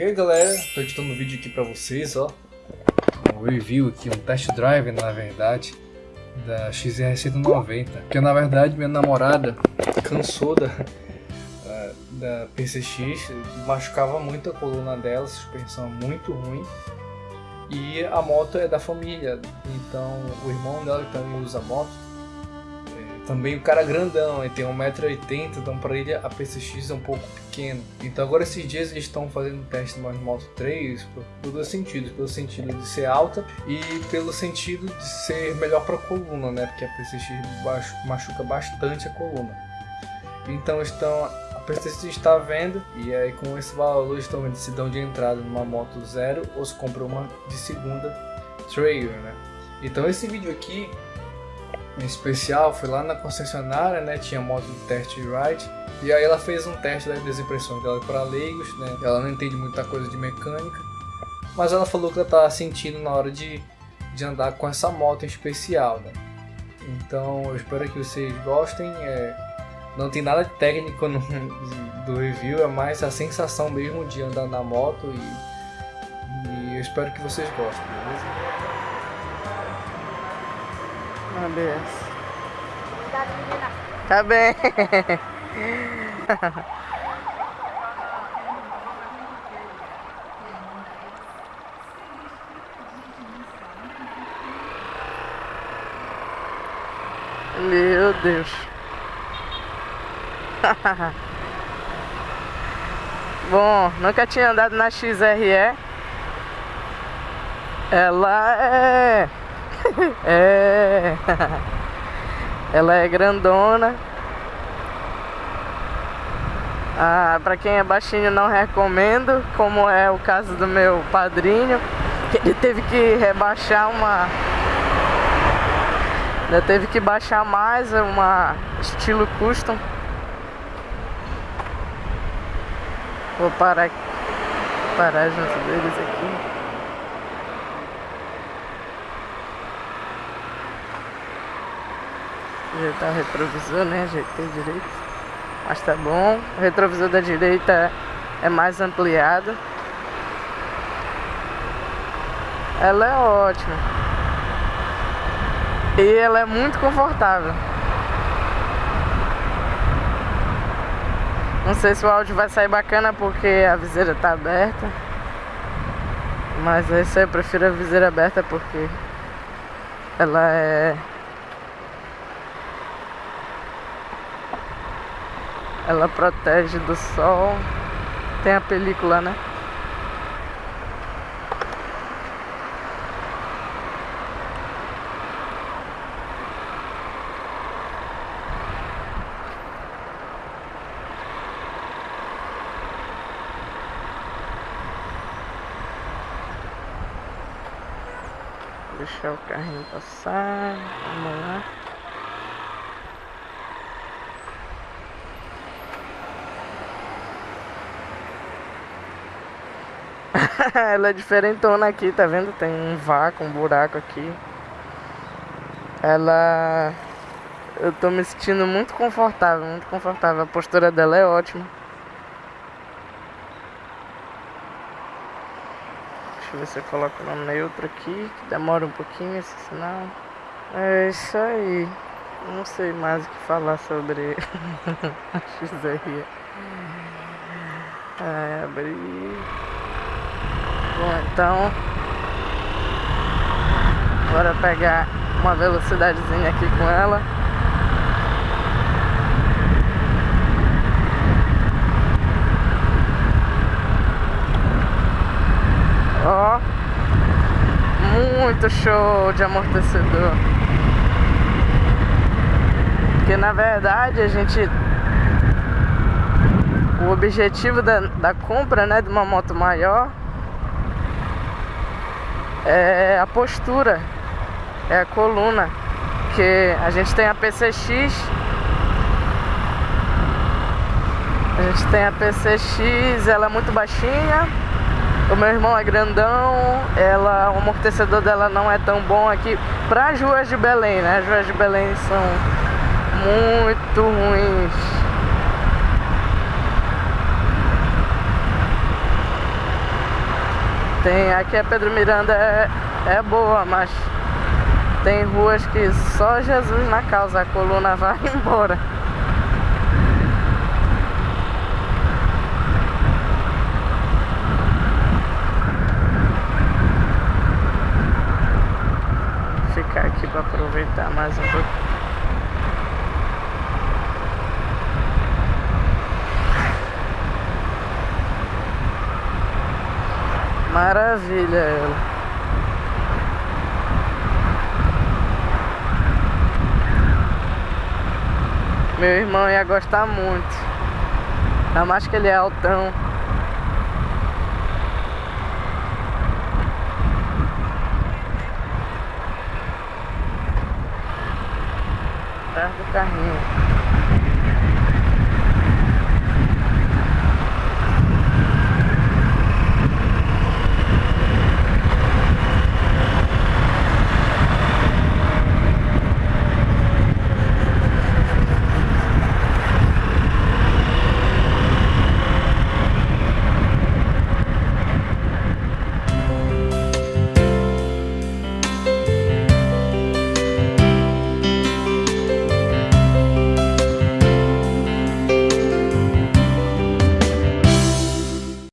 E aí galera, tô editando um vídeo aqui pra vocês, ó. Um review aqui, um test drive na verdade Da XR190 Porque na verdade minha namorada cansou da, da PCX Machucava muito a coluna dela, suspensão muito ruim. E a moto é da família, então o irmão dela que também usa moto também o cara grandão, ele tem 1,80m, então para ele a PCX é um pouco pequeno. Então agora esses dias eles estão fazendo teste no Moto 3 por, dois sentidos, pelo sentido de ser alta e pelo sentido de ser melhor para a coluna, né? Porque a PCX machuca bastante a coluna. Então estão a PCX está vendo e aí com esse valor estão vendo se dão de entrada numa moto zero ou se compram uma de segunda trailer, né? Então esse vídeo aqui em especial, foi lá na concessionária, né, tinha moto de teste ride, e aí ela fez um teste das impressões dela para leigos, né, ela não entende muita coisa de mecânica, mas ela falou que ela estava sentindo na hora de, de andar com essa moto em especial, né. Então eu espero que vocês gostem, é, não tem nada de técnico no, do review, é mais a sensação mesmo de andar na moto e, e eu espero que vocês gostem, beleza? ABS. Tá bem. Meu Deus. Bom, nunca tinha andado na XRE. Ela é é. Ela é grandona. Ah, pra quem é baixinho não recomendo, como é o caso do meu padrinho, que ele teve que rebaixar uma. Ainda teve que baixar mais uma estilo custom. Vou parar, parar junto deles aqui. Ajeitar o retrovisor, né? Ajeitei direito. Mas tá bom. O retrovisor da direita é mais ampliado. Ela é ótima. E ela é muito confortável. Não sei se o áudio vai sair bacana porque a viseira tá aberta. Mas esse eu prefiro a viseira aberta porque ela é Ela protege do sol. Tem a película, né? Deixar o carrinho passar. Vamos lá. ela é diferentona aqui, tá vendo? Tem um vácuo, um buraco aqui. Ela... Eu tô me sentindo muito confortável, muito confortável. A postura dela é ótima. Deixa eu ver se eu coloco no neutro aqui, que demora um pouquinho esse sinal. É isso aí. Não sei mais o que falar sobre a XR. É, abrir. Bom, então Bora pegar uma velocidadezinha aqui com ela. Ó Muito show de amortecedor. Porque na verdade a gente o objetivo da, da compra né, de uma moto maior é a postura, é a coluna, que a gente tem a PCX, a gente tem a PCX, ela é muito baixinha, o meu irmão é grandão, ela, o amortecedor dela não é tão bom aqui para as ruas de Belém, né? As ruas de Belém são muito ruins. Tem, aqui a Pedro Miranda é, é boa, mas tem ruas que só Jesus na causa, a coluna vai embora. Ficar aqui para aproveitar mais um pouco. Maravilha ela. Meu irmão ia gostar muito. Ainda mais que ele é altão. Perto do carrinho.